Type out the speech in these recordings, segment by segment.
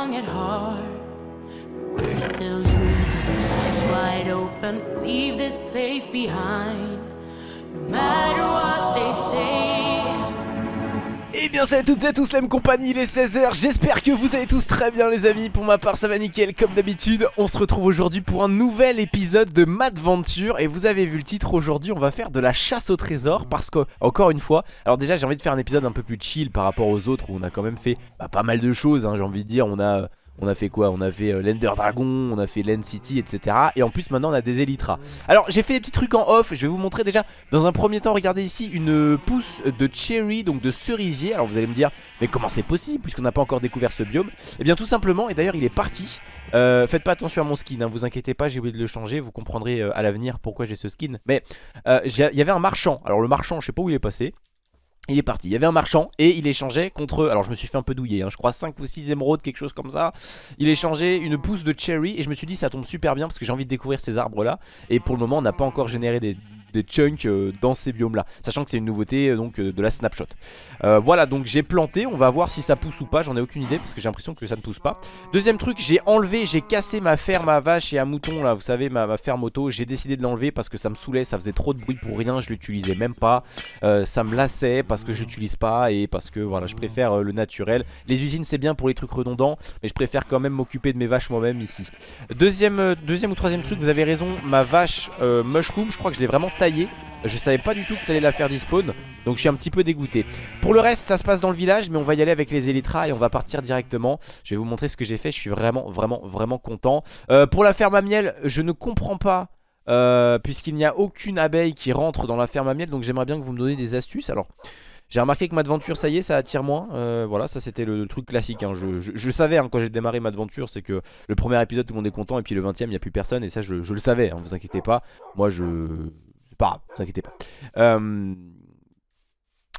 young at heart. But we're still dreaming, eyes wide open. Leave this place behind. No matter what they say. Et Eh bien salut à toutes et à tous la même compagnie, il est 16h, j'espère que vous allez tous très bien les amis, pour ma part ça va nickel comme d'habitude, on se retrouve aujourd'hui pour un nouvel épisode de Madventure. Et vous avez vu le titre, aujourd'hui on va faire de la chasse au trésor parce que, encore une fois, alors déjà j'ai envie de faire un épisode un peu plus chill par rapport aux autres où on a quand même fait bah, pas mal de choses, hein, j'ai envie de dire, on a... On a fait quoi? On a fait euh, l'Ender Dragon, on a fait l'End City, etc. Et en plus maintenant on a des Elytras. Alors j'ai fait des petits trucs en off, je vais vous montrer déjà Dans un premier temps, regardez ici une pousse de cherry, donc de cerisier. Alors vous allez me dire, mais comment c'est possible puisqu'on n'a pas encore découvert ce biome? Eh bien tout simplement, et d'ailleurs il est parti. Euh, Faites pas attention à mon skin, hein, vous inquiétez pas, j'ai oublié de le changer. Vous comprendrez euh, à l'avenir pourquoi j'ai ce skin. Mais euh, il y avait un marchand, alors le marchand je sais pas où il est passé il est parti, il y avait un marchand et il échangeait contre, alors je me suis fait un peu douiller, hein, je crois 5 ou 6 émeraudes, quelque chose comme ça. Il échangeait une pousse de cherry et je me suis dit ça tombe super bien parce que j'ai envie de découvrir ces arbres là Et pour le moment on n'a pas encore généré des, des chunks euh, dans ces biomes là Sachant que c'est une nouveauté euh, donc euh, de la snapshot. Voilà donc j'ai planté, on va voir si ça pousse ou pas, j'en ai aucune idée parce que j'ai l'impression que ça ne pousse pas. Deuxième truc, j'ai enlevé, j'ai cassé ma ferme à vache et à mouton là, vous savez ma, ferme auto. J'ai décidé de l'enlever parce que ça me saoulait, ça faisait trop de bruit pour rien, je l'utilisais même pas. Ça me lassait parce que j'utilise pas et parce que voilà je préfère le naturel. Les usines c'est bien pour les trucs redondants mais je préfère quand même m'occuper de mes vaches moi-même ici. Deuxième, ou troisième truc vous avez raison. Ma vache mushroom je crois que je l'ai vraiment je savais pas du tout que ça allait la faire despawn Donc je suis un petit peu dégoûté. Pour le reste ça se passe dans le village Mais on va y aller avec les Elytras et on va partir directement. Je vais vous montrer ce que j'ai fait Je suis vraiment vraiment vraiment content. Euh, Pour la ferme à miel je ne comprends pas euh, Puisqu'il n'y a aucune abeille qui rentre dans la ferme à miel Donc j'aimerais bien que vous me donniez des astuces. Alors j'ai remarqué que Madventure ça y est ça attire moins. Euh, Voilà ça c'était le, truc classique hein. je, savais hein, quand j'ai démarré Madventure C'est que le premier épisode tout le monde est content Et puis le 20 e il n'y a plus personne Et ça je, je le savais hein, vous inquiétez pas. Moi je... Pas grave vous inquiétez pas euh...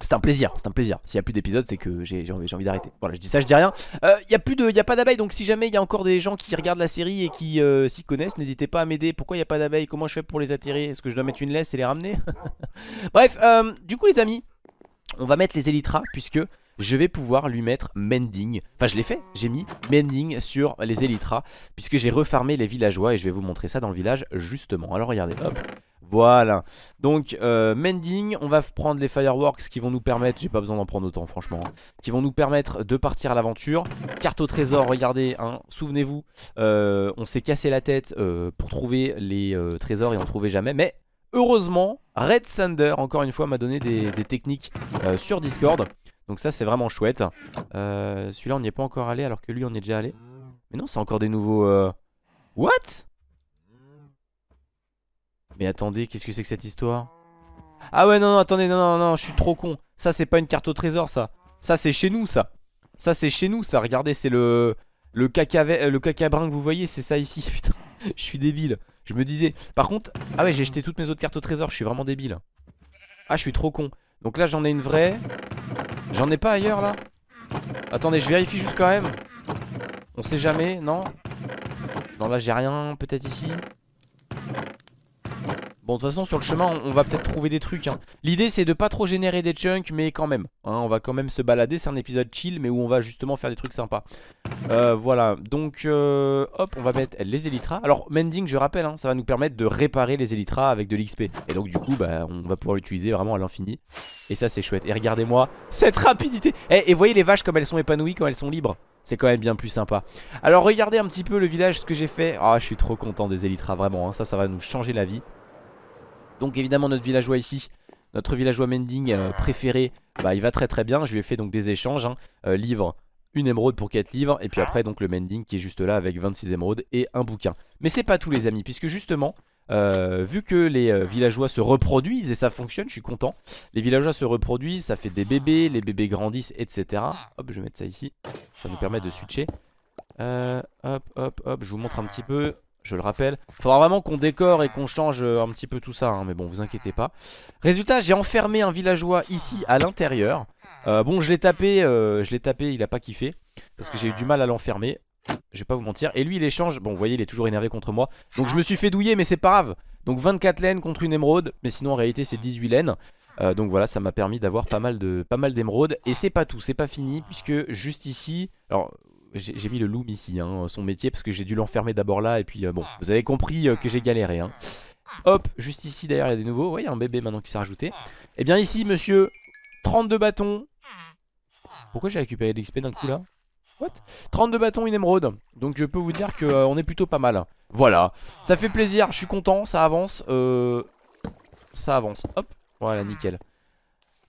C'est un plaisir, c'est un plaisir. S'il n'y a plus d'épisodes, c'est que j'ai envie, envie d'arrêter. Voilà, je dis ça, je dis rien. Euh, Il y a plus a pas d'abeilles, donc si jamais il y a encore des gens qui regardent la série et qui euh, s'y connaissent, n'hésitez pas à m'aider. Pourquoi il n'y a pas d'abeilles? Comment je fais pour les attirer? Est-ce que je dois mettre une laisse et les ramener? Bref, euh, du coup les amis, on va mettre les Elytras puisque je vais pouvoir lui mettre Mending. Enfin, je l'ai fait, j'ai mis Mending sur les Elytras puisque j'ai refarmé les villageois et je vais vous montrer ça dans le village justement. Alors regardez, hop. Voilà, donc euh, Mending, on va prendre les Fireworks qui vont nous permettre, j'ai pas besoin d'en prendre autant franchement, hein, qui vont nous permettre de partir à l'aventure. Carte au trésor, regardez, hein, souvenez-vous, euh, on s'est cassé la tête euh, pour trouver les trésors et on trouvait jamais, mais heureusement, Red Thunder, encore une fois, m'a donné des, techniques sur Discord, donc ça c'est vraiment chouette. Euh, Celui-là on n'y est pas encore allé alors que lui on est déjà allé. Mais non, c'est encore des nouveaux... euh, What? Mais attendez, qu'est-ce que c'est que cette histoire? Ah ouais, non, non, attendez, non, non, non, je suis trop con. Ça, c'est pas une carte au trésor, ça. Ça, c'est chez nous, ça. Ça, c'est chez nous, ça. Regardez, c'est le... Le caca, le caca brun que vous voyez, c'est ça ici. Putain, je suis débile. Je me disais... Par contre... Ah ouais, j'ai jeté toutes mes autres cartes au trésor. Je suis vraiment débile. Ah, je suis trop con. Donc là, j'en ai une vraie. J'en ai pas ailleurs, là Attendez, je vérifie juste quand même. On sait jamais, non? Non, là, j'ai rien. Peut-être ici Bon de toute façon sur le chemin on, va peut-être trouver des trucs hein. L'idée c'est de pas trop générer des chunks mais quand même hein, On va quand même se balader. C'est un épisode chill mais où on va justement faire des trucs sympas. Euh, Voilà. Donc euh, hop on va mettre les Elytras Alors Mending je rappelle hein, ça va nous permettre de réparer les Elytras avec de l'XP Et donc du coup bah, on va pouvoir l'utiliser vraiment à l'infini. Et ça c'est chouette. Et regardez-moi cette rapidité. Eh, Et voyez les vaches comme elles sont épanouies quand elles sont libres. C'est quand même bien plus sympa. Alors regardez un petit peu le village ce que j'ai fait. Ah je suis trop content des Elytras vraiment. Ça ça va nous changer la vie donc évidemment notre villageois ici Notre villageois Mending euh, préféré Bah il va très très bien Je lui ai fait donc des échanges hein. Euh, Livre une émeraude pour 4 livres Et puis après donc le Mending qui est juste là avec 26 émeraudes Et un bouquin Mais c'est pas tout les amis Puisque justement euh, vu que les villageois se reproduisent et ça fonctionne, je suis content. Les villageois se reproduisent, ça fait des bébés, les bébés grandissent, etc. Hop, je vais mettre ça ici. Ça nous permet de switcher. Hop, hop, hop, je vous montre un petit peu. Je le rappelle, faudra vraiment qu'on décore et qu'on change euh, un petit peu tout ça, hein, mais bon, vous inquiétez pas. Résultat, j'ai enfermé un villageois ici à l'intérieur. Euh, bon, je l'ai tapé, euh, je l'ai tapé, il a pas kiffé parce que j'ai eu du mal à l'enfermer. Je vais pas vous mentir. Et lui, il échange. Bon, vous voyez, il est toujours énervé contre moi. Donc, je me suis fait douiller, mais c'est pas grave. Donc, 24 laines contre une émeraude. Mais sinon, en réalité, c'est 18 laines. Donc voilà, ça m'a permis d'avoir pas mal d'émeraudes. Et c'est pas tout, c'est pas fini, puisque juste ici. Alors, j'ai mis le loom ici, hein, son métier, parce que j'ai dû l'enfermer d'abord là, et puis bon, vous avez compris que j'ai galéré. Hein. Hop, juste ici d'ailleurs, il y a des nouveaux. Y a un bébé maintenant qui s'est rajouté. Et eh bien ici, monsieur, 32 bâtons. Pourquoi j'ai récupéré l'XP d'un coup là? What? 32 bâtons, une émeraude. Donc je peux vous dire qu'on est plutôt pas mal. Voilà, ça fait plaisir, je suis content, ça avance. Euh... Ça avance, hop, voilà, nickel.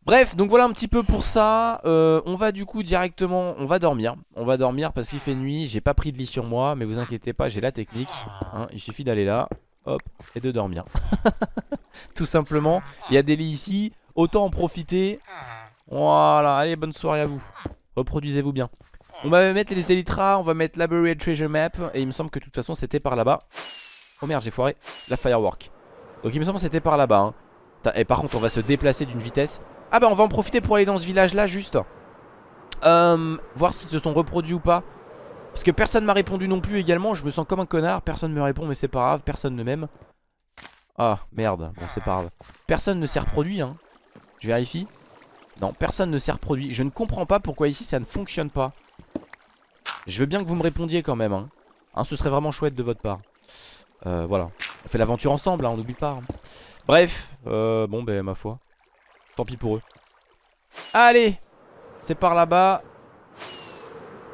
Bref, donc voilà un petit peu pour ça. Euh, on va du coup directement, on va dormir. On va dormir parce qu'il fait nuit. J'ai pas pris de lit sur moi, mais vous inquiétez pas, j'ai la technique. Hein. il suffit d'aller là, hop, et de dormir. Tout simplement. Il y a des lits ici, autant en profiter. Voilà, allez, bonne soirée à vous. Reproduisez-vous bien. On va mettre les Elytra, on va mettre Library Treasure Map. Et il me semble que de toute façon c'était par là-bas. Oh merde, j'ai foiré la Firework. Donc il me semble que c'était par là-bas. Hein. Et par contre, on va se déplacer d'une vitesse. Ah bah on va en profiter pour aller dans ce village là juste. Euh, Voir s'ils se sont reproduits ou pas. Parce que personne m'a répondu non plus également. Je me sens comme un connard. Personne me répond mais c'est pas grave. Personne ne m'aime. Ah merde. Bon c'est pas grave. Personne ne s'est reproduit hein. Je vérifie. Non personne ne s'est reproduit. Je ne comprends pas pourquoi ici ça ne fonctionne pas. Je veux bien que vous me répondiez quand même hein. hein ce serait vraiment chouette de votre part. Euh, Voilà. On fait l'aventure ensemble hein, on n'oublie pas hein. Bref. Euh, Bon ben ma foi Tant pis pour eux. Allez C'est par là-bas.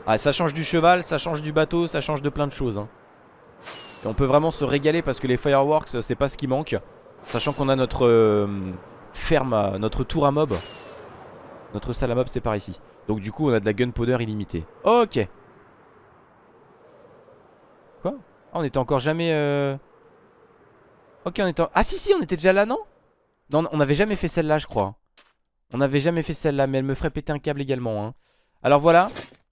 Ah, ça change du cheval, ça change du bateau, ça change de plein de choses. Hein. On peut vraiment se régaler parce que les fireworks, c'est pas ce qui manque. Sachant qu'on a notre euh, ferme, notre tour à mob. Notre salle à mob, c'est par ici. Donc du coup, on a de la gunpowder illimitée. Ok. Quoi? Ah, on était encore jamais... Euh... Ok, on était... Ah si, si, on était déjà là, non? Non, on n'avait jamais fait celle-là, je crois. On n'avait jamais fait celle-là, mais elle me ferait péter un câble également. Hein. Alors voilà,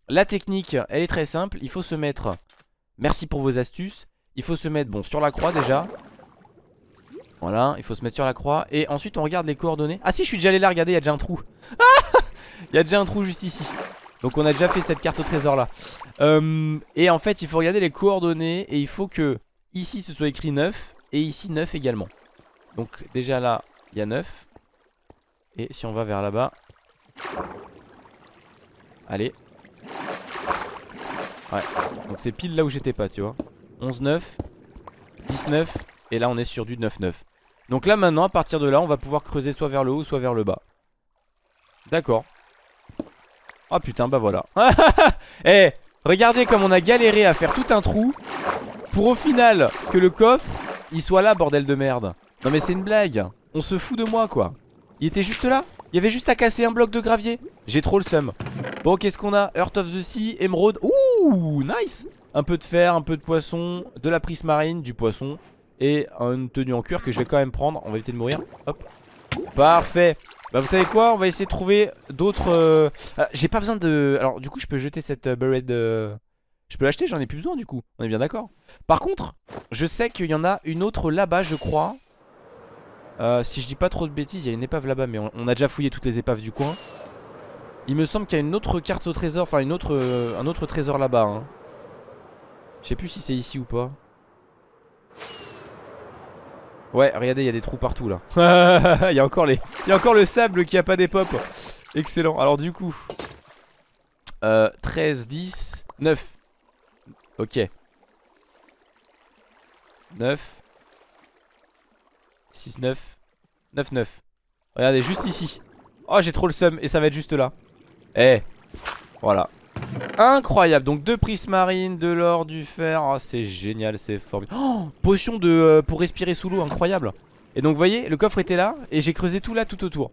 la technique, elle est très simple. Il faut se mettre... Merci pour vos astuces. Il faut se mettre, bon, sur la croix déjà. Voilà, il faut se mettre sur la croix. Et ensuite, on regarde les coordonnées. Ah si, je suis déjà allé là, regardez, il y a déjà un trou. Il y a déjà un trou juste ici. Donc on a déjà fait cette carte au trésor là. Euh, et en fait, il faut regarder les coordonnées. Et il faut que ici, ce soit écrit 9. Et ici, 9 également. Donc déjà là, il y a 9. Et si on va vers là-bas. Allez. Ouais. Donc c'est pile là où j'étais pas, tu vois. 11, 9. 19. Et là on est sur du 9, 9. Donc là maintenant, à partir de là, on va pouvoir creuser soit vers le haut, soit vers le bas. D'accord. Oh putain, bah voilà. Eh, regardez comme on a galéré à faire tout un trou. Pour au final que le coffre, il soit là, bordel de merde. Non mais c'est une blague. On se fout de moi quoi. Il était juste là. Il y avait juste à casser un bloc de gravier. J'ai trop le seum. Bon qu'est-ce qu'on a? Earth of the Sea, Emerald. Ouh nice. Un peu de fer, un peu de poisson De la prismarine, du poisson Et une tenue en cuir que je vais quand même prendre. On va éviter de mourir. Hop. Parfait. Bah vous savez quoi? On va essayer de trouver d'autres euh, ah, J'ai pas besoin de... Alors du coup je peux jeter cette uh, Je peux l'acheter? J'en ai plus besoin du coup. On est bien d'accord. Par contre je sais qu'il y en a une autre là-bas je crois euh, si je dis pas trop de bêtises, il y a une épave là-bas, mais on, a déjà fouillé toutes les épaves du coin. Il me semble qu'il y a une autre carte au trésor, enfin une autre, euh, un autre trésor là-bas. Hein. Je sais plus si c'est ici ou pas. Ouais, regardez, il y a des trous partout là. Il y a encore y a encore le sable qui a pas des. Excellent. Alors du coup, euh, 13, 10, 9. Ok. 9. 6, 9 9, 9 Regardez, juste ici. Oh, j'ai trop le seum et ça va être juste là. Eh, voilà. Incroyable, donc deux prismarines, de l'or, du fer. Oh, C'est génial, c'est formidable oh, Potion de, euh, pour respirer sous l'eau, incroyable. Et donc vous voyez, le coffre était là Et j'ai creusé tout là, tout autour.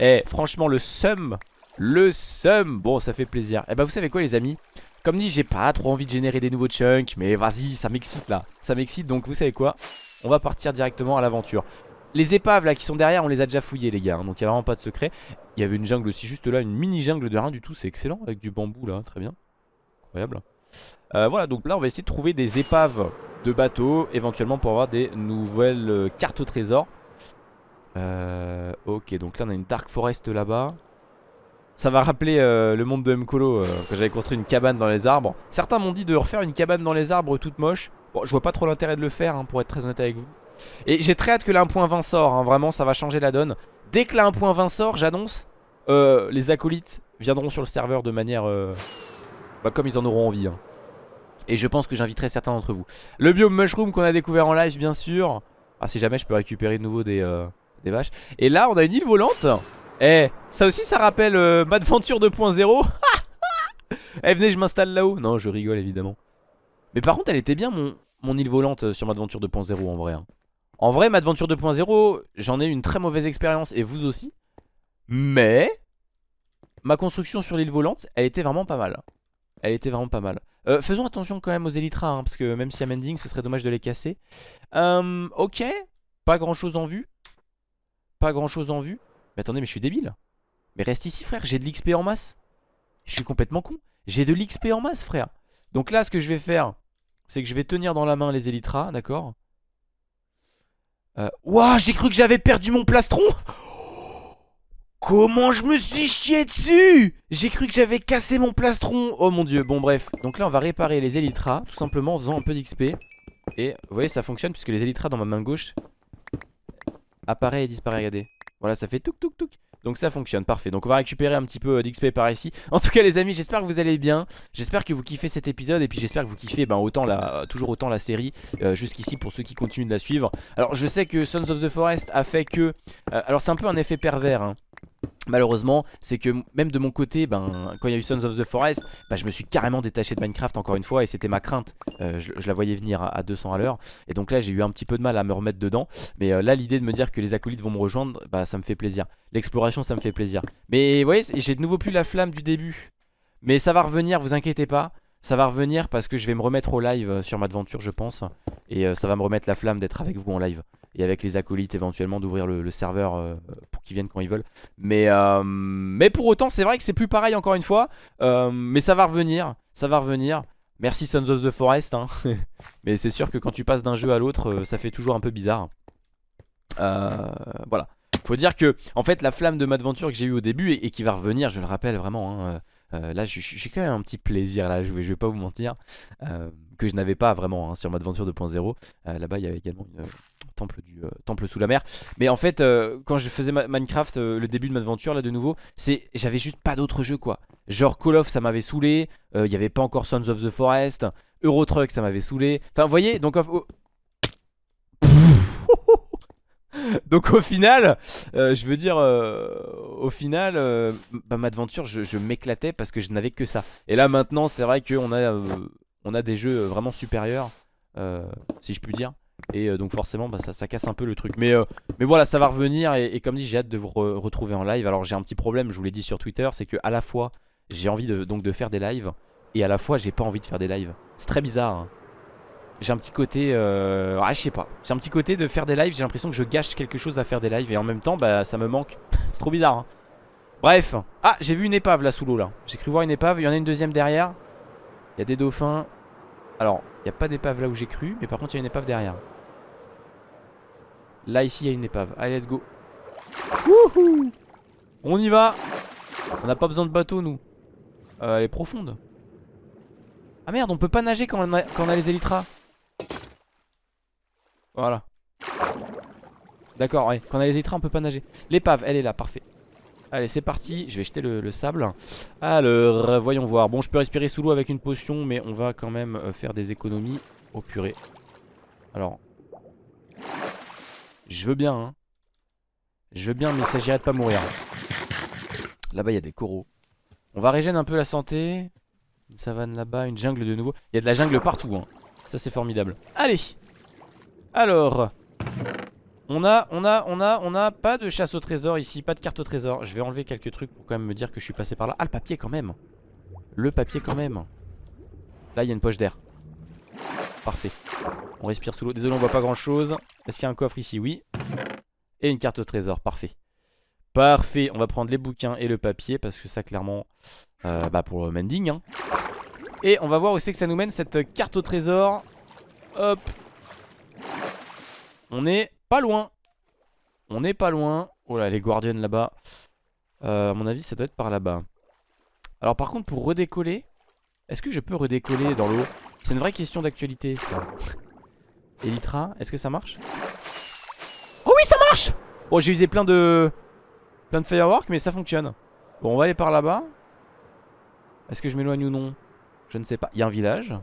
Eh, franchement, le seum Le seum. Bon, ça fait plaisir. Eh bah vous savez quoi les amis? Comme dit, j'ai pas trop envie de générer des nouveaux chunks Mais vas-y, ça m'excite là. Ça m'excite, donc vous savez quoi? On va partir directement à l'aventure. Les épaves là qui sont derrière on les a déjà fouillées les gars hein, Donc il n'y a vraiment pas de secret. Il y avait une jungle aussi juste là Une mini jungle de rien du tout c'est excellent Avec du bambou là très bien. Incroyable. Euh, Voilà donc là on va essayer de trouver des épaves de bateaux Éventuellement pour avoir des nouvelles euh, cartes au trésor. Euh, Ok donc là on a une dark forest là-bas. Ça va rappeler le monde de Mkolo Quand j'avais construit une cabane dans les arbres. Certains m'ont dit de refaire une cabane dans les arbres toute moche Bon, je vois pas trop l'intérêt de le faire, hein, pour être très honnête avec vous. Et j'ai très hâte que la 1.20 sort, vraiment, ça va changer la donne. Dès que la 1.20 sort, j'annonce, euh, les acolytes viendront sur le serveur de manière... Euh, Bah comme ils en auront envie hein. Et je pense que j'inviterai certains d'entre vous. Le biome mushroom qu'on a découvert en live bien sûr. Ah si jamais je peux récupérer de nouveau des, euh, des vaches. Et là on a une île volante. Eh ça aussi ça rappelle Madventure 2.0 Eh venez je m'installe là-haut. Non je rigole évidemment Mais par contre elle était bien mon, île volante sur Madventure 2.0 en vrai hein. En vrai Madventure 2.0 j'en ai une très mauvaise expérience et vous aussi. Mais Ma construction sur l'île volante elle était vraiment pas mal. Elle était vraiment pas mal. Euh, faisons attention quand même aux élytras hein, Parce que même y a mending ce serait dommage de les casser. Euh, Ok Pas grand chose en vue. Pas grand chose en vue. Mais attendez mais je suis débile. Mais reste ici frère j'ai de l'XP en masse. Je suis complètement con. J'ai de l'XP en masse frère. Donc là ce que je vais faire C'est que je vais tenir dans la main les élytras D'accord? Ouah j'ai cru que j'avais perdu mon plastron! Comment je me suis chié dessus! J'ai cru que j'avais cassé mon plastron! Oh mon dieu, bon bref. Donc là on va réparer les élytras Tout simplement en faisant un peu d'XP Et vous voyez ça fonctionne puisque les élytras dans ma main gauche Apparaît et disparaît, regardez. Voilà ça fait touk touk touk donc ça fonctionne, parfait. Donc on va récupérer un petit peu d'XP par ici. En tout cas les amis, j'espère que vous allez bien. J'espère que vous kiffez cet épisode et puis j'espère que vous kiffez ben, autant la, toujours autant la série euh, jusqu'ici pour ceux qui continuent de la suivre. Alors je sais que Sons of the Forest a fait que... Euh, alors c'est un peu un effet pervers. Hein. Malheureusement, c'est que même de mon côté, ben, quand il y a eu Sons of the Forest, ben, je me suis carrément détaché de Minecraft encore une fois et c'était ma crainte. Euh, je, la voyais venir à, 200 à l'heure et donc là j'ai eu un petit peu de mal à me remettre dedans. Mais euh, là l'idée de me dire que les acolytes vont me rejoindre, bah, ça me fait plaisir. L'exploration ça me fait plaisir. Mais vous voyez, j'ai de nouveau plus la flamme du début. Mais ça va revenir, vous inquiétez pas. Ça va revenir parce que je vais me remettre au live euh, sur ma aventure je pense. Et ça va me remettre la flamme d'être avec vous en live et avec les acolytes éventuellement d'ouvrir le, serveur euh, pour qu'ils viennent quand ils veulent. Mais, euh, mais pour autant, c'est vrai que c'est plus pareil encore une fois. Euh, mais ça va revenir, ça va revenir. Merci Sons of the Forest. Hein. mais c'est sûr que quand tu passes d'un jeu à l'autre, ça fait toujours un peu bizarre. voilà. Faut dire que, en fait, la flamme de Madventure que j'ai eu au début et, qui va revenir, je le rappelle vraiment. Hein, là, j'ai quand même un petit plaisir là. Je vais, vais pas vous mentir que je n'avais pas vraiment hein, sur Madventure 2.0. Là-bas, il y avait également une temple, du, euh, temple sous la mer. Mais en fait, euh, quand je faisais Minecraft, euh, le début de ma aventure là de nouveau, c'est j'avais juste pas d'autres jeux quoi. Genre Call of, ça m'avait saoulé. Il n'y avait pas encore Sons of the Forest. Euro Truck, ça m'avait saoulé. Enfin, vous voyez, donc. donc au final, je veux dire, au final, bah, ma aventure, je, je m'éclatais parce que je n'avais que ça. Et là maintenant, c'est vrai qu'on a, on a des jeux vraiment supérieurs, si je puis dire. Et euh, donc forcément bah, ça, casse un peu le truc. Mais, euh, voilà ça va revenir et, comme dit j'ai hâte de vous retrouver en live. Alors j'ai un petit problème je vous l'ai dit sur Twitter C'est que à la fois j'ai envie de faire des lives Et à la fois j'ai pas envie de faire des lives. C'est très bizarre hein. J'ai un petit côté euh... ah, je sais pas. J'ai un petit côté de faire des lives J'ai l'impression que je gâche quelque chose à faire des lives Et en même temps bah ça me manque. C'est trop bizarre hein. Bref. Ah j'ai vu une épave là sous l'eau là. J'ai cru voir une épave. Il y en a une deuxième derrière. Il y a des dauphins Alors il n'y a pas d'épave là où j'ai cru, mais par contre il y a une épave derrière. Là ici il y a une épave. Allez let's go. Wouhou On y va On n'a pas besoin de bateau nous. Euh, elle est profonde. Ah merde on peut pas nager quand on a, les élytras. Voilà. D'accord ouais quand on a les élytras on peut pas nager. L'épave elle est là parfait. Allez c'est parti Je vais jeter le, sable. Alors voyons voir. Bon je peux respirer sous l'eau avec une potion Mais on va quand même euh, faire des économies Au purée. Alors Je veux bien hein. Je veux bien mais il s'agirait de pas mourir. Là-bas il y a des coraux. On va régénérer un peu la santé. Une savane là-bas, une jungle de nouveau. Il y a de la jungle partout hein. Ça c'est formidable. Allez. Alors on a, on a, on a, on a pas de chasse au trésor ici, pas de carte au trésor. Je vais enlever quelques trucs pour quand même me dire que je suis passé par là. Ah, le papier quand même. Le papier quand même. Là, il y a une poche d'air. Parfait. On respire sous l'eau. Désolé, on voit pas grand chose. Est-ce qu'il y a un coffre ici? Oui. Et une carte au trésor. Parfait. Parfait. On va prendre les bouquins et le papier parce que ça, clairement, euh, bah pour le mending. Hein. Et on va voir où c'est que ça nous mène cette carte au trésor. Hop. On est loin. On est pas loin. Oh là, les Guardians là-bas. Euh, à mon avis, ça doit être par là-bas. Alors par contre, pour redécoller, est-ce que je peux redécoller dans l'eau? C'est une vraie question d'actualité, Elytra, est-ce que ça marche? Oh oui, ça marche Bon, j'ai usé plein de... Plein de fireworks, mais ça fonctionne. Bon, on va aller par là-bas. Est-ce que je m'éloigne ou non? Je ne sais pas. Il y a un village?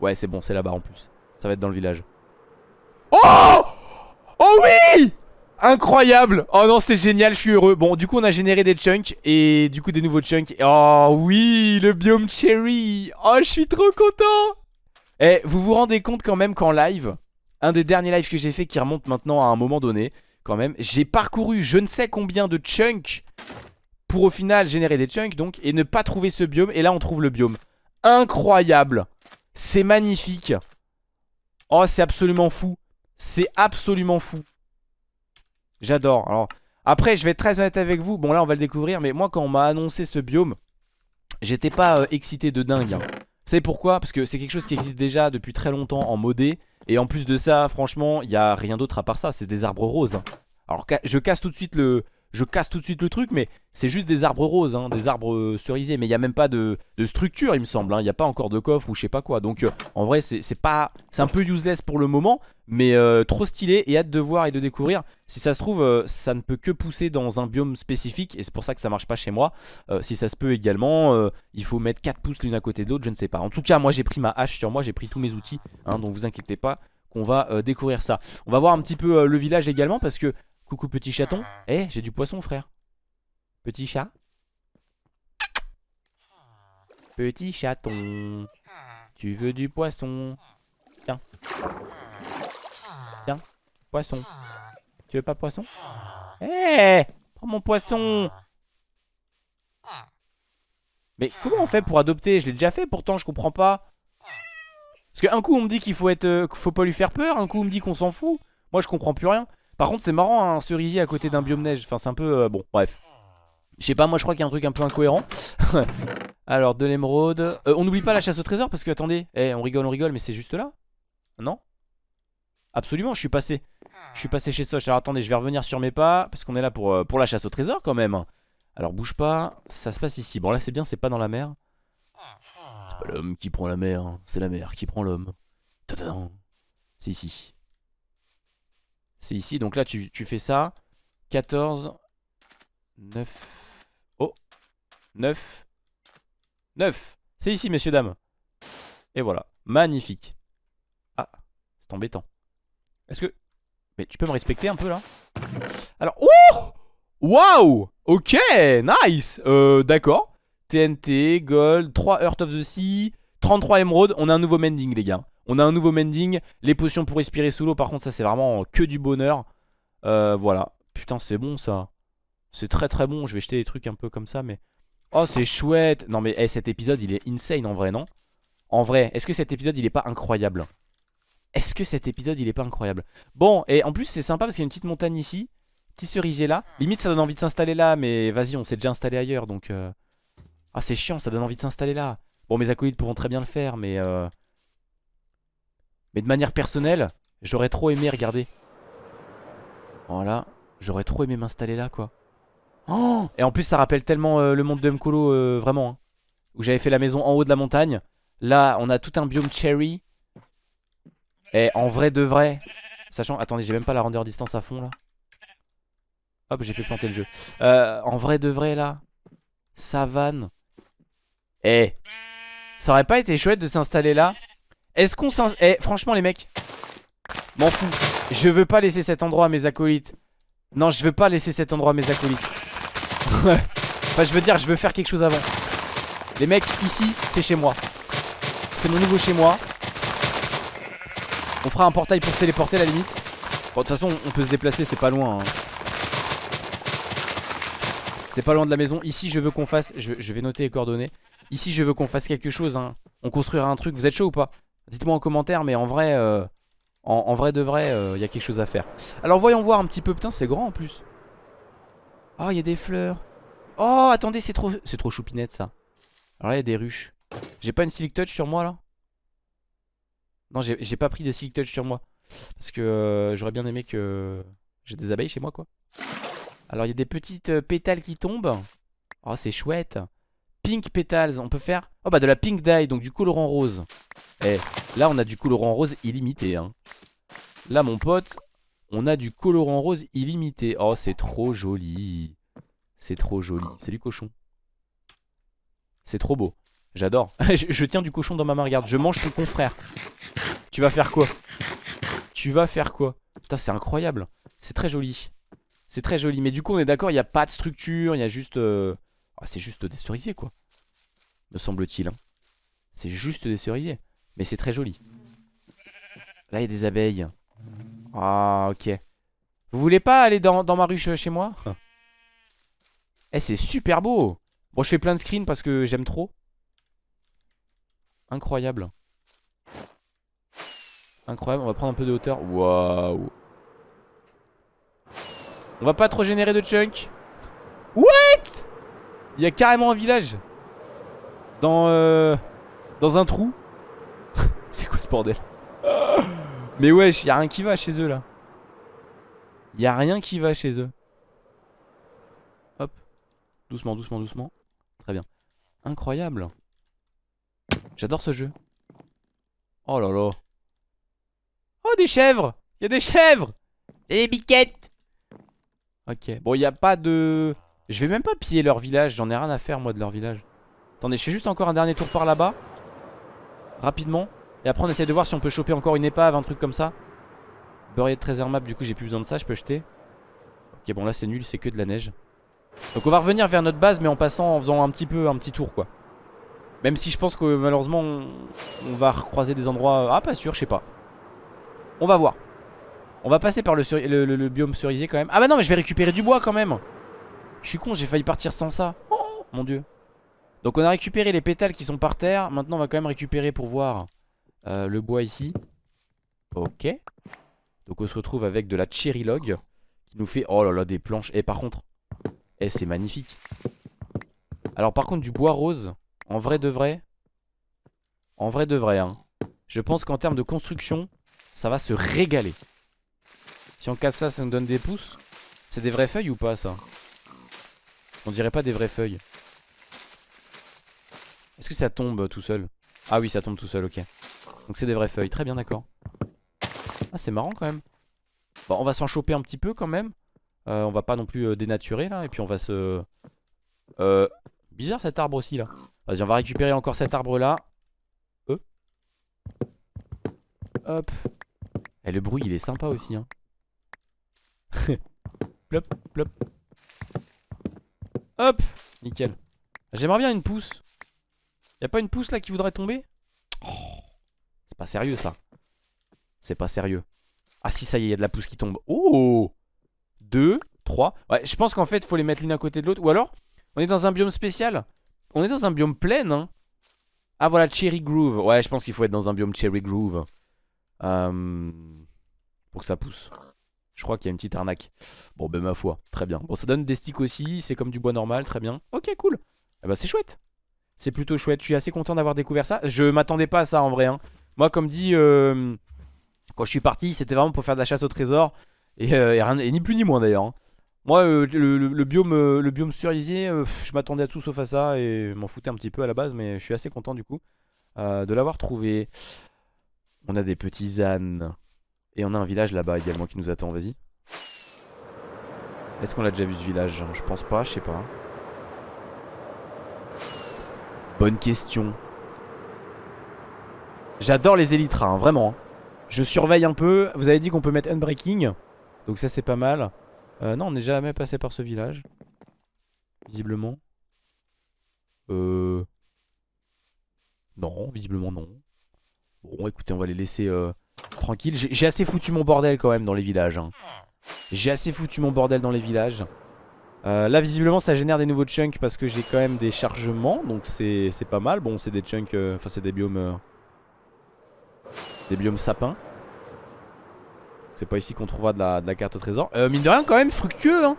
Ouais, c'est bon, c'est là-bas en plus. Ça va être dans le village. Oh oui Incroyable Oh non, c'est génial, je suis heureux. Bon, du coup, on a généré des chunks et du coup, des nouveaux chunks. Oh oui, le biome cherry Oh, je suis trop content Eh, vous vous rendez compte quand même qu'en live, un des derniers lives que j'ai fait qui remonte maintenant à un moment donné, quand même, j'ai parcouru je ne sais combien de chunks pour au final générer des chunks donc et ne pas trouver ce biome et là on trouve le biome. Incroyable C'est magnifique Oh c'est absolument fou C'est absolument fou. J'adore. Alors après je vais être très honnête avec vous. Bon là on va le découvrir mais moi quand on m'a annoncé ce biome J'étais pas euh, excité de dingue hein. C'est pourquoi? Parce que c'est quelque chose qui existe déjà depuis très longtemps en modé. Et en plus de ça franchement il n'y a rien d'autre à part ça. C'est des arbres roses hein. Alors je casse tout de suite le, je casse tout de suite le truc mais c'est juste des arbres roses, hein, des arbres euh, cerisés. Mais il n'y a même pas de, structure il me semble, hein. il n'y a pas encore de coffre ou je sais pas quoi. Donc euh, en vrai c'est un peu useless pour le moment mais euh, trop stylé et hâte de voir et de découvrir. Si ça se trouve ça ne peut que pousser dans un biome spécifique et c'est pour ça que ça marche pas chez moi. Si ça se peut également il faut mettre 4 pouces l'une à côté de l'autre je ne sais pas. En tout cas moi j'ai pris ma hache sur moi j'ai pris tous mes outils hein, donc vous inquiétez pas qu'on va découvrir ça. On va voir un petit peu le village également parce que Coucou petit chaton. Eh, j'ai du poisson frère. Petit chat. Petit chaton. Tu veux du poisson Tiens. Tiens, poisson. Tu veux pas poisson? Eh Prends mon poisson Mais comment on fait pour adopter? Je l'ai déjà fait pourtant, je comprends pas. Parce qu'un coup on me dit qu'il faut être, euh, faut pas lui faire peur, un coup on me dit qu'on s'en fout. Moi je comprends plus rien. Par contre c'est marrant un cerisier à côté d'un biome neige. Enfin c'est un peu... Euh, bon bref. Je sais pas moi je crois qu'il y a un truc un peu incohérent. Alors de l'émeraude. Euh, On n'oublie pas la chasse au trésor parce que attendez. Eh on rigole on rigole mais c'est juste là. Non? Absolument je suis passé. Je suis passé chez Soch. Alors attendez je vais revenir sur mes pas Parce qu'on est là pour, euh, pour la chasse au trésor quand même. Alors bouge pas. Ça se passe ici. Bon là c'est bien c'est pas dans la mer. C'est pas l'homme qui prend la mer C'est la mer qui prend l'homme. C'est ici c'est ici, donc là tu, fais ça. 14 9 Oh 9 9 C'est ici messieurs dames. Et voilà, magnifique. Ah, c'est embêtant. Est-ce que... Mais tu peux me respecter un peu là? Alors, oh! Waouh! Ok, nice! Euh, D'accord. TNT, Gold, 3 Earth of the Sea 33 émeraudes, on a un nouveau mending les gars on a un nouveau mending. Les potions pour respirer sous l'eau, par contre, ça c'est vraiment que du bonheur. Euh, voilà. Putain, c'est bon ça. C'est très très bon. Je vais jeter des trucs un peu comme ça, mais... Oh, c'est chouette. Non, mais eh, cet épisode, il est insane en vrai, non? En vrai, est-ce que cet épisode, il est pas incroyable? Est-ce que cet épisode, il est pas incroyable? Bon, et en plus, c'est sympa parce qu'il y a une petite montagne ici. Petit cerisier là. Limite, ça donne envie de s'installer là, mais vas-y, on s'est déjà installé ailleurs, donc... Euh... Ah, c'est chiant, ça donne envie de s'installer là. Bon, mes acolytes pourront très bien le faire, mais... Euh... Mais de manière personnelle, j'aurais trop aimé regarder. Voilà, j'aurais trop aimé m'installer là quoi. Oh Et en plus ça rappelle tellement euh, le monde de Mkolo euh, vraiment. Hein. où j'avais fait la maison en haut de la montagne. Là on a tout un biome cherry. Et en vrai de vrai. Sachant, attendez j'ai même pas la render distance à fond là. Hop j'ai fait planter le jeu. Euh, en vrai de vrai là. Savane. Eh. Ça aurait pas été chouette de s'installer là est-ce qu'on s'en... Eh, franchement, les mecs. M'en fous. Je veux pas laisser cet endroit à mes acolytes. Non, je veux pas laisser cet endroit à mes acolytes. enfin, je veux dire, je veux faire quelque chose avant. Les mecs, ici, c'est chez moi. C'est mon nouveau chez moi. On fera un portail pour téléporter la limite. Bon, de toute façon, on peut se déplacer, c'est pas loin. Hein. C'est pas loin de la maison. Ici, je veux qu'on fasse... Je, vais noter les coordonnées. Ici, je veux qu'on fasse quelque chose. Hein. On construira un truc. Vous êtes chaud ou pas? Dites-moi en commentaire, mais en vrai, euh, en, vrai de vrai, il euh, y a quelque chose à faire. Alors voyons voir un petit peu. Putain, c'est grand en plus. Oh, il y a des fleurs. Oh, attendez, c'est trop, c'est trop choupinette ça. Alors là, il y a des ruches. J'ai pas une Silk Touch sur moi là? Non, j'ai pas pris de Silk Touch sur moi. Parce que euh, j'aurais bien aimé que j'ai des abeilles chez moi quoi. Alors il y a des petites pétales qui tombent. Oh, c'est chouette. Pink Petals, on peut faire... Oh bah de la Pink Dye, donc du colorant rose. Eh, là on a du colorant rose illimité. Hein. Là mon pote, on a du colorant rose illimité. Oh c'est trop joli. C'est trop joli. C'est du cochon. C'est trop beau. J'adore. je, tiens du cochon dans ma main, regarde. Je mange ton confrère. Tu vas faire quoi? Tu vas faire quoi? Putain, c'est incroyable. C'est très joli. C'est très joli. Mais du coup, on est d'accord, il n'y a pas de structure. Il y a juste... euh, ah, c'est juste des cerisiers, quoi. Me semble-t-il. hein. C'est juste des cerisiers. Mais c'est très joli. Là, il y a des abeilles. Ah, ok. Vous voulez pas aller dans, dans ma ruche chez moi Eh, c'est super beau Bon, je fais plein de screens parce que j'aime trop. Incroyable. Incroyable, on va prendre un peu de hauteur. Waouh. On va pas trop générer de chunk. What? Il y a carrément un village. Dans euh, Dans un trou. Bordel Mais wesh, y a rien qui va chez eux là. Y a rien qui va chez eux. Hop. Doucement, doucement, doucement. Très bien. Incroyable. J'adore ce jeu. Oh là là. Oh, des chèvres Il y a des chèvres Et des biquettes Ok. Bon, il n'y a pas de... Je vais même pas piller leur village. J'en ai rien à faire, moi, de leur village. Attendez, je fais juste encore un dernier tour par là-bas. Rapidement. Et après, on essaie de voir si on peut choper encore une épave, un truc comme ça. Beurrier de trésor map, du coup, j'ai plus besoin de ça. Je peux jeter. Ok, bon, là, c'est nul. C'est que de la neige. Donc, on va revenir vers notre base, mais en passant, en faisant un petit peu, un petit tour, quoi. Même si je pense que malheureusement, on, va recroiser des endroits... Ah, pas sûr, je sais pas. On va voir. On va passer par le biome cerisier quand même. Ah bah non, mais je vais récupérer du bois quand même. Je suis con, j'ai failli partir sans ça. Oh, mon dieu. Donc on a récupéré les pétales qui sont par terre. Maintenant, on va quand même récupérer pour voir euh, le bois ici. Ok. Donc on se retrouve avec de la cherry log qui nous fait... Oh là là, des planches. Et par contre... Eh, c'est magnifique. Alors par contre, du bois rose, en vrai de vrai... En vrai de vrai, hein. Je pense qu'en termes de construction, ça va se régaler. Si on casse ça, ça nous donne des pouces. C'est des vraies feuilles ou pas ça? On dirait pas des vraies feuilles. Est-ce que ça tombe tout seul? Ah oui, ça tombe tout seul, ok. Donc c'est des vraies feuilles, très bien, d'accord. Ah, c'est marrant quand même. Bon, on va s'en choper un petit peu quand même. Euh, on va pas non plus euh, dénaturer là. Et puis on va se... Euh... Bizarre cet arbre aussi là. Vas-y, on va récupérer encore cet arbre là. Euh. Hop. Et le bruit, il est sympa aussi. Hein. plop, plop. Hop. Nickel. J'aimerais bien une pousse. Y'a pas une pousse là qui voudrait tomber? C'est pas sérieux ça. C'est pas sérieux. Ah si, ça y est, il y a de la pousse qui tombe. Oh 2, 3. Ouais, je pense qu'en fait, faut les mettre l'une à côté de l'autre. Ou alors, on est dans un biome spécial. On est dans un biome plein, hein. Ah voilà, Cherry Groove. Ouais, je pense qu'il faut être dans un biome Cherry Groove. Euh, pour que ça pousse. Je crois qu'il y a une petite arnaque. Bon, ben ma foi, très bien. Bon, ça donne des sticks aussi. C'est comme du bois normal, très bien. Ok, cool. Eh ben, c'est chouette. C'est plutôt chouette. Je suis assez content d'avoir découvert ça. Je m'attendais pas à ça en vrai. hein. Moi, comme dit, euh, quand je suis parti, c'était vraiment pour faire de la chasse au trésor. Et, euh, rien- ni plus ni moins d'ailleurs. hein. Moi, euh, le, biome, le biome cerisier, je m'attendais à tout sauf à ça et m'en foutais un petit peu à la base, mais je suis assez content du coup de l'avoir trouvé. On a des petits ânes et on a un village là-bas également qui nous attend. Vas-y. Est-ce qu'on l'a déjà vu ce village? Je pense pas, je sais pas. Bonne question. J'adore les élytras, hein, vraiment. Je surveille un peu. Vous avez dit qu'on peut mettre unbreaking. Donc ça c'est pas mal. Euh, non, on n'est jamais passé par ce village. Visiblement. Euh... Non, visiblement non. Bon, écoutez, on va les laisser euh, tranquilles. J'ai j'ai assez foutu mon bordel quand même dans les villages. hein. J'ai assez foutu mon bordel dans les villages. Euh, là, visiblement, ça génère des nouveaux chunks parce que j'ai quand même des chargements. Donc c'est pas mal. Bon, c'est des chunks... euh, Enfin, c'est des biomes... euh, des biomes sapins. C'est pas ici qu'on trouvera de la, carte au trésor. Mine de rien, quand même, fructueux, hein.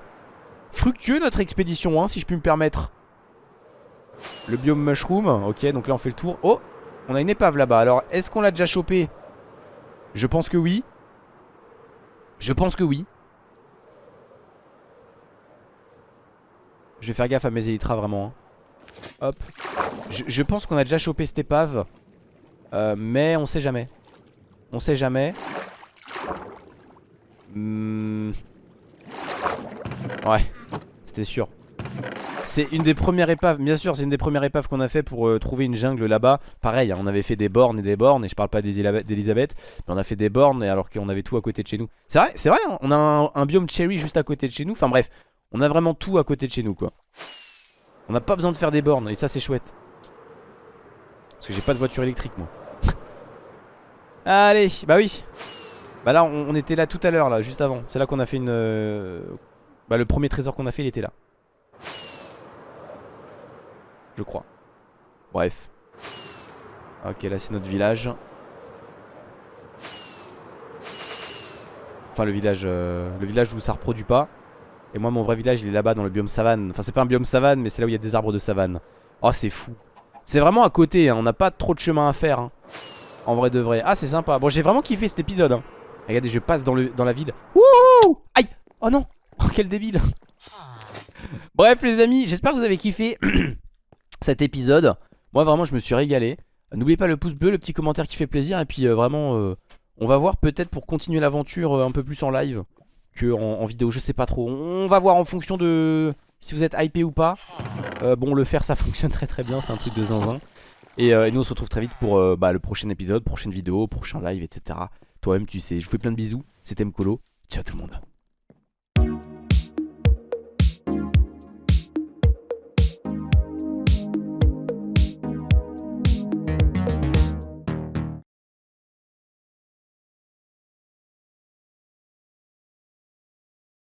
Fructueux notre expédition, hein, si je puis me permettre. Le biome mushroom. Ok, donc là, on fait le tour. Oh, on a une épave là-bas. Alors, est-ce qu'on l'a déjà chopé Je pense que oui. Je pense que oui. Je vais faire gaffe à mes élytras, vraiment. hein. Hop. Je, pense qu'on a déjà chopé cette épave. Euh, mais on sait jamais. On sait jamais. Hmm. Ouais, c'était sûr. C'est une des premières épaves, bien sûr c'est une des premières épaves qu'on a fait pour euh, trouver une jungle là-bas Pareil, hein, on avait fait des bornes et des bornes Et je parle pas d'Elisabeth Mais on a fait des bornes alors qu'on avait tout à côté de chez nous C'est vrai, c'est vrai, hein, on a un, biome cherry juste à côté de chez nous Enfin bref, on a vraiment tout à côté de chez nous quoi On n'a pas besoin de faire des bornes et ça c'est chouette Parce que j'ai pas de voiture électrique moi Allez, bah oui Bah là on, était là tout à l'heure là, juste avant C'est là qu'on a fait une... Euh, bah le premier trésor qu'on a fait il était là je crois. Bref. Ok, là c'est notre village. Enfin le village, euh, le village où ça reproduit pas. Et moi mon vrai village il est là-bas dans le biome savane. Enfin c'est pas un biome savane mais c'est là où il y a des arbres de savane. Oh c'est fou. C'est vraiment à côté, hein. on n'a pas trop de chemin à faire. Hein. En vrai de vrai. Ah c'est sympa. Bon j'ai vraiment kiffé cet épisode. Hein. Regardez je passe dans, le, dans la ville. Wouhou Aïe Oh non Oh quel débile Bref les amis, j'espère que vous avez kiffé. cet épisode. Moi vraiment je me suis régalé. N'oubliez pas le pouce bleu, le petit commentaire qui fait plaisir. Et puis euh, vraiment euh, on va voir peut-être pour continuer l'aventure euh, un peu plus en live en, vidéo. Je sais pas trop. On va voir en fonction de si vous êtes hypé ou pas. bon le faire ça fonctionne très très bien. C'est un truc de zinzin. Et, nous on se retrouve très vite pour bah, le prochain épisode, prochaine vidéo, prochain live etc. Toi-même tu sais. Je vous fais plein de bisous. C'était Mkolo. Ciao tout le monde.